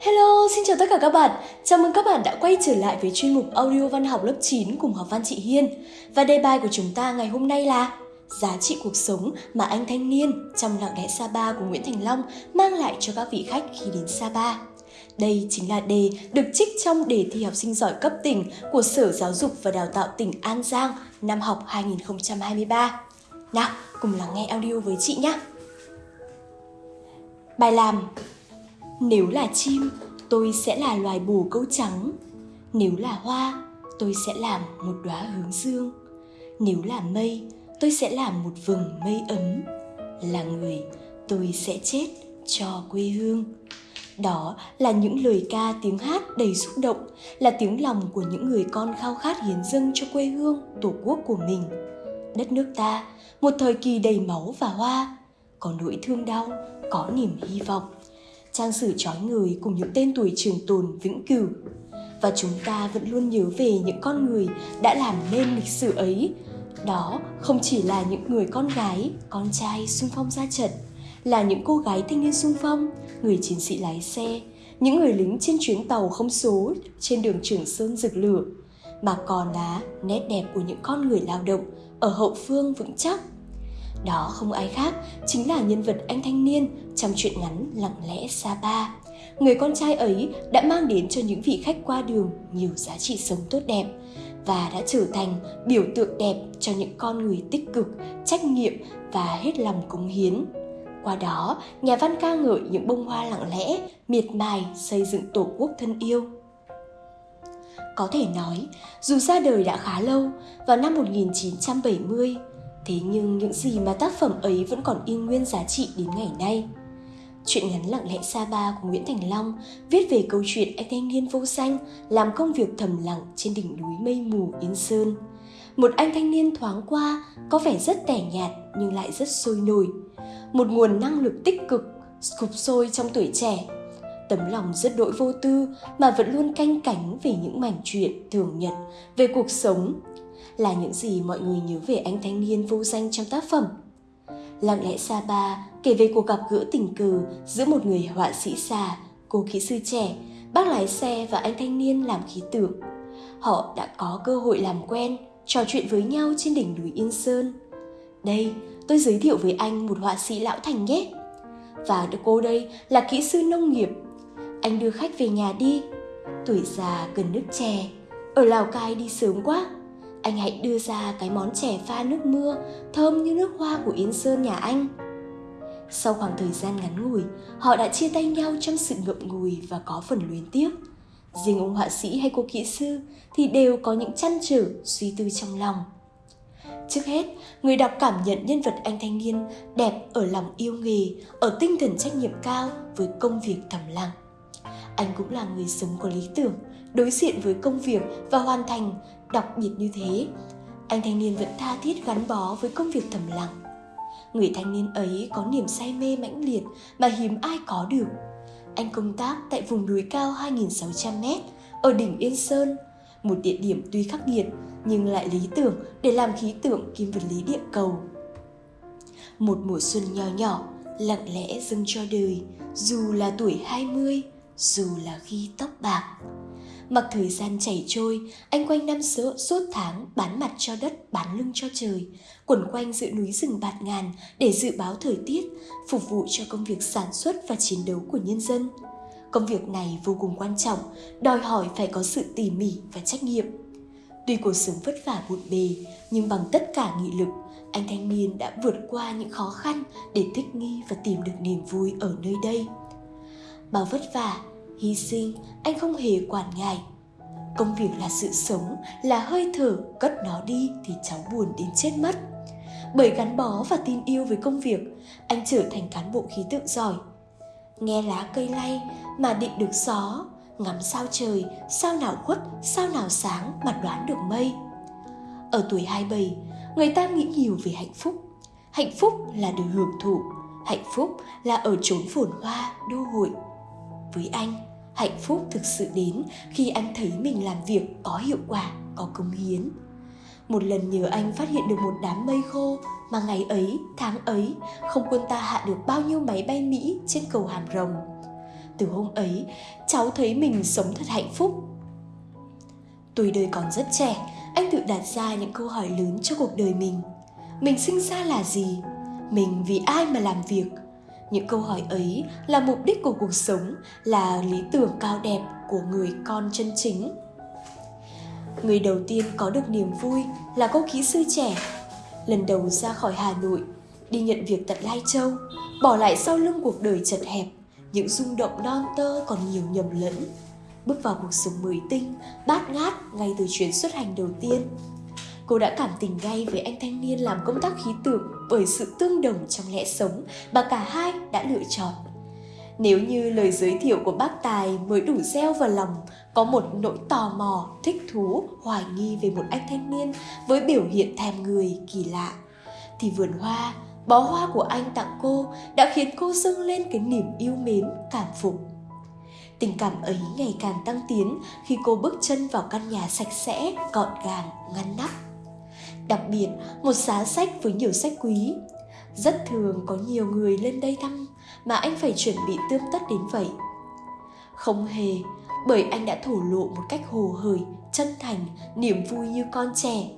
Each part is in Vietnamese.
Hello, xin chào tất cả các bạn. Chào mừng các bạn đã quay trở lại với chuyên mục audio văn học lớp 9 cùng học văn chị Hiên. Và đề bài của chúng ta ngày hôm nay là Giá trị cuộc sống mà anh thanh niên trong lặng lẽ Sapa của Nguyễn Thành Long mang lại cho các vị khách khi đến Sapa. Đây chính là đề được trích trong đề thi học sinh giỏi cấp tỉnh của Sở Giáo dục và Đào tạo tỉnh An Giang năm học 2023. Nào, cùng lắng nghe audio với chị nhé. Bài làm nếu là chim, tôi sẽ là loài bồ câu trắng. Nếu là hoa, tôi sẽ làm một đóa hướng dương. Nếu là mây, tôi sẽ làm một vầng mây ấm. Là người, tôi sẽ chết cho quê hương. Đó là những lời ca tiếng hát đầy xúc động, là tiếng lòng của những người con khao khát hiến dâng cho quê hương, tổ quốc của mình. Đất nước ta, một thời kỳ đầy máu và hoa, có nỗi thương đau, có niềm hy vọng. Trang sử trói người cùng những tên tuổi trường tồn vĩnh cửu. Và chúng ta vẫn luôn nhớ về những con người đã làm nên lịch sử ấy. Đó không chỉ là những người con gái, con trai xung phong ra trận, là những cô gái thanh niên xung phong, người chiến sĩ lái xe, những người lính trên chuyến tàu không số trên đường Trường Sơn rực lửa, mà còn là nét đẹp của những con người lao động ở hậu phương vững chắc. Đó không ai khác, chính là nhân vật anh thanh niên trong truyện ngắn Lặng lẽ Sapa. Người con trai ấy đã mang đến cho những vị khách qua đường nhiều giá trị sống tốt đẹp và đã trở thành biểu tượng đẹp cho những con người tích cực, trách nhiệm và hết lòng cống hiến qua đó, nhà văn ca ngợi những bông hoa lặng lẽ, miệt mài xây dựng tổ quốc thân yêu. Có thể nói, dù ra đời đã khá lâu, vào năm 1970, thế nhưng những gì mà tác phẩm ấy vẫn còn in nguyên giá trị đến ngày nay. Chuyện ngắn lặng lẽ xa ba của Nguyễn Thành Long viết về câu chuyện anh thanh niên vô danh làm công việc thầm lặng trên đỉnh núi mây mù Yên Sơn. Một anh thanh niên thoáng qua có vẻ rất tẻ nhạt nhưng lại rất sôi nổi, một nguồn năng lực tích cực cục sôi trong tuổi trẻ tấm lòng rất đỗi vô tư mà vẫn luôn canh cánh về những mảnh chuyện thường nhật về cuộc sống là những gì mọi người nhớ về anh thanh niên vô danh trong tác phẩm lặng lẽ Sapa kể về cuộc gặp gỡ tình cờ giữa một người họa sĩ già, cô kỹ sư trẻ, bác lái xe và anh thanh niên làm khí tượng họ đã có cơ hội làm quen, trò chuyện với nhau trên đỉnh núi yên sơn đây, tôi giới thiệu với anh một họa sĩ lão thành nhé. Và cô đây là kỹ sư nông nghiệp. Anh đưa khách về nhà đi. Tuổi già cần nước chè. Ở Lào Cai đi sớm quá. Anh hãy đưa ra cái món chè pha nước mưa thơm như nước hoa của Yên Sơn nhà anh. Sau khoảng thời gian ngắn ngủi, họ đã chia tay nhau trong sự ngậm ngùi và có phần luyến tiếc. Riêng ông họa sĩ hay cô kỹ sư thì đều có những chăn trở, suy tư trong lòng. Trước hết, người đọc cảm nhận nhân vật anh thanh niên đẹp ở lòng yêu nghề, ở tinh thần trách nhiệm cao với công việc thầm lặng. Anh cũng là người sống có lý tưởng, đối diện với công việc và hoàn thành đặc biệt như thế. Anh thanh niên vẫn tha thiết gắn bó với công việc thầm lặng. Người thanh niên ấy có niềm say mê mãnh liệt mà hiếm ai có được. Anh công tác tại vùng núi cao 2.600m ở đỉnh Yên Sơn, một địa điểm tuy khắc nghiệt nhưng lại lý tưởng để làm khí tượng kim vật lý địa cầu. Một mùa xuân nho nhỏ, lặng lẽ dâng cho đời, dù là tuổi 20, dù là khi tóc bạc. Mặc thời gian chảy trôi, anh quanh năm sữa suốt tháng bán mặt cho đất, bán lưng cho trời, quẩn quanh giữa núi rừng bạt ngàn để dự báo thời tiết, phục vụ cho công việc sản xuất và chiến đấu của nhân dân. Công việc này vô cùng quan trọng, đòi hỏi phải có sự tỉ mỉ và trách nhiệm. Tuy cuộc sống vất vả bộn bề, nhưng bằng tất cả nghị lực, anh thanh niên đã vượt qua những khó khăn để thích nghi và tìm được niềm vui ở nơi đây. Bao vất vả, hy sinh, anh không hề quản ngại. Công việc là sự sống, là hơi thở, cất nó đi thì cháu buồn đến chết mất. Bởi gắn bó và tin yêu với công việc, anh trở thành cán bộ khí tượng giỏi. Nghe lá cây lay mà định được gió, ngắm sao trời, sao nào khuất, sao nào sáng mà đoán được mây. Ở tuổi 27, người ta nghĩ nhiều về hạnh phúc. Hạnh phúc là được hưởng thụ, hạnh phúc là ở chốn phồn hoa, đô hội. Với anh, hạnh phúc thực sự đến khi anh thấy mình làm việc có hiệu quả, có công hiến. Một lần nhờ anh phát hiện được một đám mây khô mà ngày ấy, tháng ấy, không quân ta hạ được bao nhiêu máy bay Mỹ trên cầu Hàm Rồng. Từ hôm ấy cháu thấy mình sống thật hạnh phúc. Tuổi đời còn rất trẻ anh tự đặt ra những câu hỏi lớn cho cuộc đời mình. Mình sinh ra là gì? Mình vì ai mà làm việc? Những câu hỏi ấy là mục đích của cuộc sống, là lý tưởng cao đẹp của người con chân chính. Người đầu tiên có được niềm vui là cô kỹ sư trẻ. Lần đầu ra khỏi hà nội, đi nhận việc tận lai châu, bỏ lại sau lưng cuộc đời chật hẹp, những rung động non tơ còn nhiều nhầm lẫn. Bước vào cuộc sống mới tinh, bát ngát ngay từ chuyến xuất hành đầu tiên cô đã cảm tình ngay với anh thanh niên làm công tác khí tượng bởi sự tương đồng trong lẽ sống mà cả hai đã lựa chọn. Nếu như lời giới thiệu của bác Tài mới đủ gieo vào lòng có một nỗi tò mò, thích thú, hoài nghi về một anh thanh niên với biểu hiện thèm người kỳ lạ, thì vườn hoa, bó hoa của anh tặng cô đã khiến cô dâng lên cái niềm yêu mến, cảm phục. Tình cảm ấy ngày càng tăng tiến khi cô bước chân vào căn nhà sạch sẽ, gọn gàng, ngăn nắp Đặc biệt, một giá sách với nhiều sách quý. Rất thường có nhiều người lên đây thăm mà anh phải chuẩn bị tươm tất đến vậy. Không hề, bởi anh đã thổ lộ một cách hồ hởi, chân thành, niềm vui như con trẻ.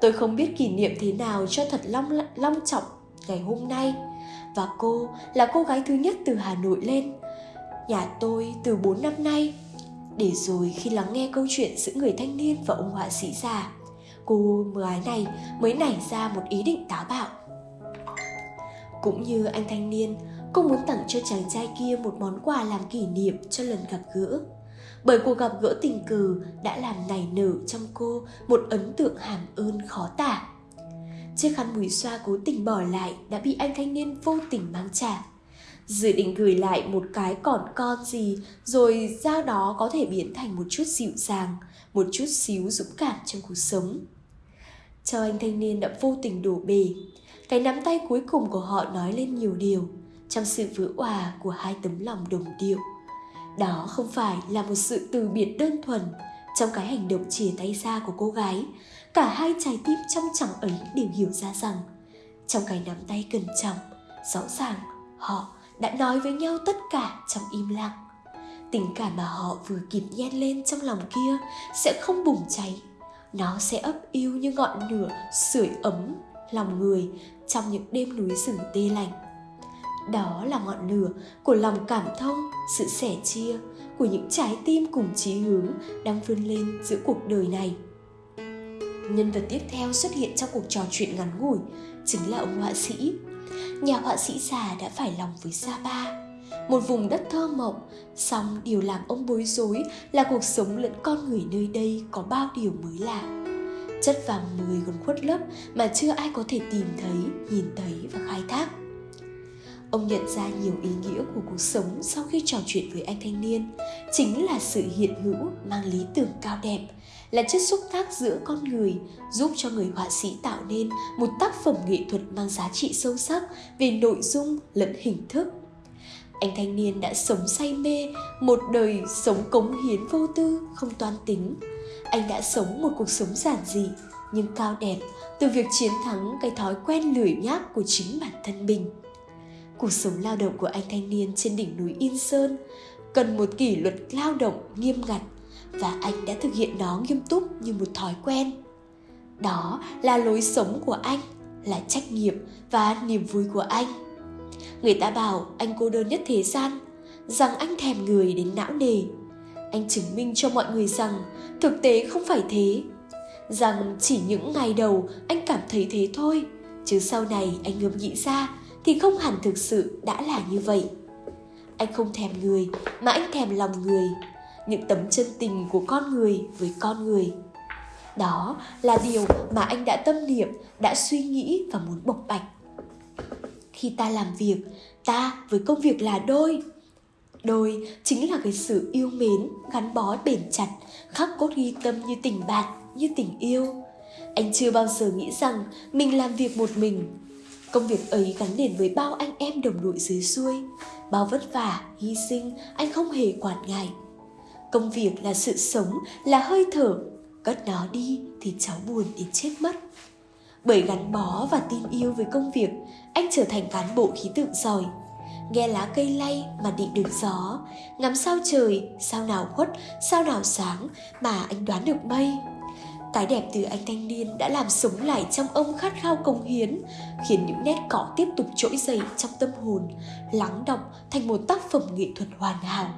Tôi không biết kỷ niệm thế nào cho thật long long trọng ngày hôm nay và cô là cô gái thứ nhất từ Hà Nội lên. Nhà tôi từ 4 năm nay. Để rồi khi lắng nghe câu chuyện giữa người thanh niên và ông họa sĩ già, cô gái này mới nảy ra một ý định táo bạo. Cũng như anh thanh niên, cô muốn tặng cho chàng trai kia một món quà làm kỷ niệm cho lần gặp gỡ. Bởi cuộc gặp gỡ tình cờ đã làm nảy nở trong cô một ấn tượng hàm ơn khó tả. Chiếc khăn mùi xoa cố tình bỏ lại đã bị anh thanh niên vô tình mang trả. Dự định gửi lại một cái còn con gì, rồi ra đó có thể biến thành một chút dịu dàng, một chút xíu dũng cảm trong cuộc sống cho anh thanh niên đã vô tình đổ bể. Cái nắm tay cuối cùng của họ nói lên nhiều điều trong sự vỡ hòa của hai tấm lòng đồng điệu. Đó không phải là một sự từ biệt đơn thuần trong cái hành động chia tay ra của cô gái. Cả hai trái tim trong chẳng ấy đều hiểu ra rằng trong cái nắm tay cẩn trọng, rõ ràng họ đã nói với nhau tất cả trong im lặng. Tình cảm mà họ vừa kịp nhen lên trong lòng kia sẽ không bùng cháy nó sẽ ấp yêu như ngọn lửa sưởi ấm lòng người trong những đêm núi rừng tê lạnh đó là ngọn lửa của lòng cảm thông, sự sẻ chia của những trái tim cùng chí hướng đang vươn lên giữa cuộc đời này. Nhân vật tiếp theo xuất hiện trong cuộc trò chuyện ngắn ngủi chính là ông họa sĩ. Nhà họa sĩ già đã phải lòng với Sapa một vùng đất thơ mộng, song điều làm ông bối rối là cuộc sống lẫn con người nơi đây có bao điều mới lạ. Chất vàng mười còn khuất lấp mà chưa ai có thể tìm thấy, nhìn thấy và khai thác. Ông nhận ra nhiều ý nghĩa của cuộc sống sau khi trò chuyện với anh thanh niên, chính là sự hiện hữu mang lý tưởng cao đẹp, là chất xúc tác giữa con người, giúp cho người họa sĩ tạo nên một tác phẩm nghệ thuật mang giá trị sâu sắc về nội dung lẫn hình thức anh thanh niên đã sống say mê, một đời sống cống hiến vô tư, không toan tính. Anh đã sống một cuộc sống giản dị, nhưng cao đẹp, từ việc chiến thắng cái thói quen lười nhác của chính bản thân mình. Cuộc sống lao động của anh thanh niên trên đỉnh núi yên sơn cần một kỷ luật lao động nghiêm ngặt và anh đã thực hiện nó nghiêm túc như một thói quen. Đó là lối sống của anh, là trách nhiệm và niềm vui của anh. Người ta bảo anh cô đơn nhất thế gian Rằng anh thèm người đến não nề. Anh chứng minh cho mọi người rằng Thực tế không phải thế Rằng chỉ những ngày đầu anh cảm thấy thế thôi Chứ sau này anh ngẫm nghĩ ra Thì không hẳn thực sự đã là như vậy. Anh không thèm người Mà anh thèm lòng người Những tấm chân tình của con người với con người. Đó là điều mà anh đã tâm niệm, đã suy nghĩ và muốn bộc bạch khi ta làm việc, ta với công việc là đôi. Đôi chính là cái sự yêu mến, gắn bó, bền chặt, khắc cốt ghi tâm như tình bạn, như tình yêu. Anh chưa bao giờ nghĩ rằng mình làm việc một mình. Công việc ấy gắn liền với bao anh em đồng đội dưới xuôi, bao vất vả, hy sinh anh không hề quản ngại. Công việc là sự sống, là hơi thở. Cất nó đi thì cháu buồn đến chết mất bởi gắn bó và tin yêu với công việc anh trở thành cán bộ khí tượng giỏi nghe lá cây lay mà định được gió, ngắm sao trời, sao nào khuất, sao nào sáng mà anh đoán được mây. Cái đẹp từ anh thanh niên đã làm sống lại trong ông khát khao công hiến, khiến những nét cỏ tiếp tục trỗi dậy trong tâm hồn, lắng động thành một tác phẩm nghệ thuật hoàn hảo.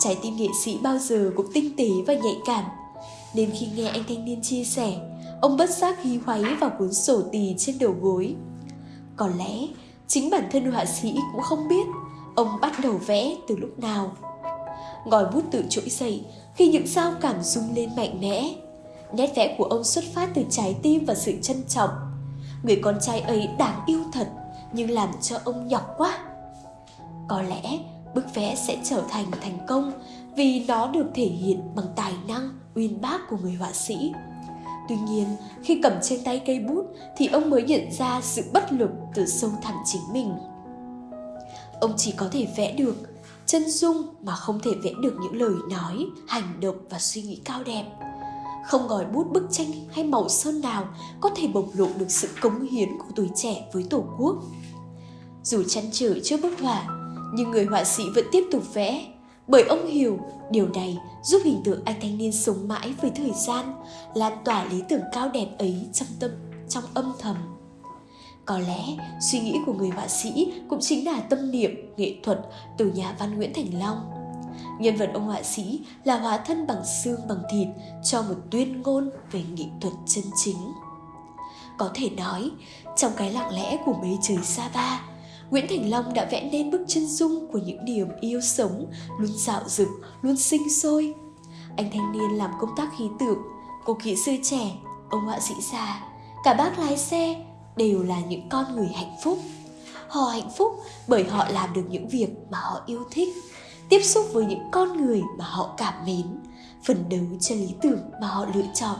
Trái tim nghệ sĩ bao giờ cũng tinh tế và nhạy cảm, nên khi nghe anh thanh niên chia sẻ, ông bất giác hí hoáy vào cuốn sổ tì trên đầu gối. Có lẽ chính bản thân họa sĩ cũng không biết ông bắt đầu vẽ từ lúc nào. Ngòi bút tự trỗi dậy khi những sao cảm rung lên mạnh mẽ. Nét vẽ của ông xuất phát từ trái tim và sự trân trọng. Người con trai ấy đáng yêu thật, nhưng làm cho ông nhọc quá. Có lẽ bức vẽ sẽ trở thành thành công vì nó được thể hiện bằng tài năng uyên bác của người họa sĩ Tuy nhiên, khi cầm trên tay cây bút thì ông mới nhận ra sự bất lực từ sâu thẳm chính mình. Ông chỉ có thể vẽ được chân dung mà không thể vẽ được những lời nói, hành động và suy nghĩ cao đẹp. Không ngòi bút bức tranh hay màu sơn nào có thể bộc lộ được sự cống hiến của tuổi trẻ với Tổ quốc. Dù chăn trở trước bức họa, nhưng người họa sĩ vẫn tiếp tục vẽ bởi ông hiểu điều này giúp hình tượng anh thanh niên sống mãi với thời gian, lan tỏa lý tưởng cao đẹp ấy trong tâm trong âm thầm. Có lẽ suy nghĩ của người họa sĩ cũng chính là tâm niệm nghệ thuật từ nhà văn Nguyễn Thành Long. Nhân vật ông họa sĩ là hóa thân bằng xương bằng thịt cho một tuyên ngôn về nghệ thuật chân chính. Có thể nói, trong cái lặng lẽ của mấy trời xa ba, Nguyễn Thành Long đã vẽ nên bức chân dung của những niềm yêu sống, luôn dạo dực, luôn sinh sôi. Anh thanh niên làm công tác khí tượng, cô kỹ sư trẻ, ông họa sĩ già, cả bác lái xe đều là những con người hạnh phúc. Họ hạnh phúc bởi họ làm được những việc mà họ yêu thích, tiếp xúc với những con người mà họ cảm mến, phấn đấu cho lý tưởng mà họ lựa chọn.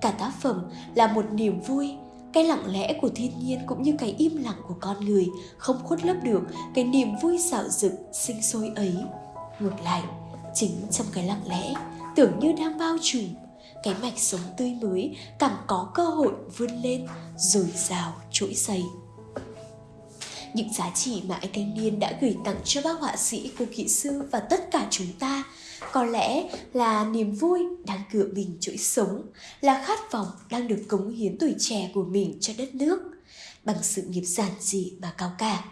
Cả tác phẩm là một niềm vui, cái lặng lẽ của thiên nhiên cũng như cái im lặng của con người không khuất lấp được cái niềm vui xạo rực sinh sôi ấy. Ngược lại, chính trong cái lặng lẽ, tưởng như đang bao trùm, cái mạch sống tươi mới càng có cơ hội vươn lên rồi rào trỗi dậy. Những giá trị mà anh thanh niên đã gửi tặng cho bác họa sĩ, cô kỹ sư và tất cả chúng ta có lẽ là niềm vui đang cựa mình chuỗi sống, là khát vọng đang được cống hiến tuổi trẻ của mình cho đất nước. Bằng sự nghiệp giản dị mà cao cả.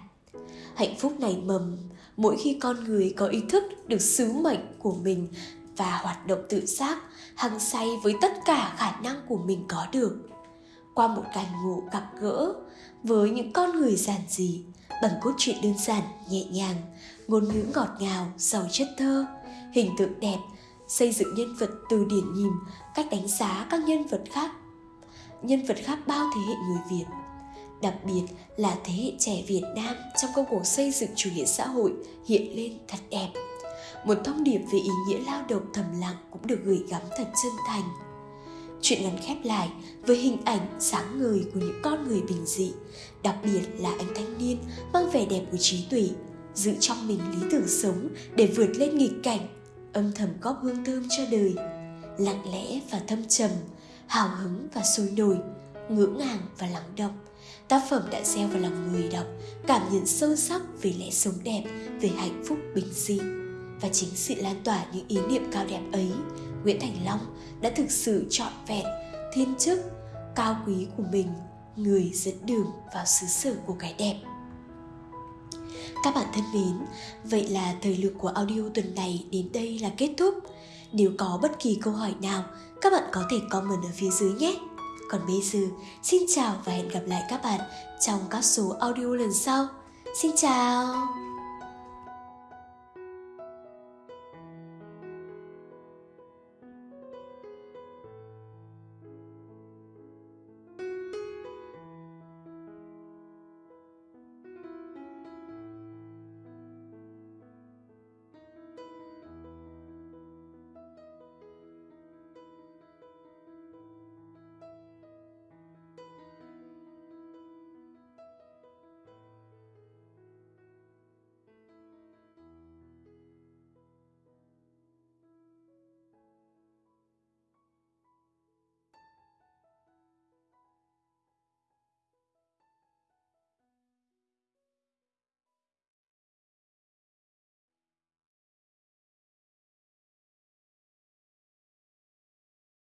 Hạnh phúc này mầm, mỗi khi con người có ý thức được sứ mệnh của mình và hoạt động tự giác, hăng say với tất cả khả năng của mình có được. Qua một cảnh ngộ gặp gỡ với những con người giản dị, bằng cốt truyện đơn giản, nhẹ nhàng, ngôn ngữ ngọt ngào, giàu chất thơ hình tượng đẹp, xây dựng nhân vật từ điển nhìn cách đánh giá các nhân vật khác. Nhân vật khác bao thế hệ người việt, đặc biệt là thế hệ trẻ việt nam trong công cuộc xây dựng chủ nghĩa xã hội hiện lên thật đẹp. Một thông điệp về ý nghĩa lao động thầm lặng cũng được gửi gắm thật chân thành. Chuyện ngắn khép lại với hình ảnh sáng ngời của những con người bình dị, đặc biệt là anh thanh niên mang vẻ đẹp của trí tuệ, giữ trong mình lý tưởng sống để vượt lên nghịch cảnh âm thầm góp hương thơm cho đời. Lặng lẽ và thâm trầm, hào hứng và sôi nổi, ngưỡng ngàng và lắng động. Tác phẩm đã gieo vào lòng người đọc, cảm nhận sâu sắc về lẽ sống đẹp, về hạnh phúc bình dị. Và chính sự lan tỏa những ý niệm cao đẹp ấy, nguyễn thành long đã thực sự trọn vẹn, thiên chức, cao quý của mình, người dẫn đường vào xứ sở của cái đẹp các bạn thân mến, vậy là thời lượng của audio tuần này đến đây là kết thúc. Nếu có bất kỳ câu hỏi nào, các bạn có thể comment ở phía dưới nhé. Còn bây giờ, xin chào và hẹn gặp lại các bạn trong các số audio lần sau. Xin chào!